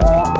Uh,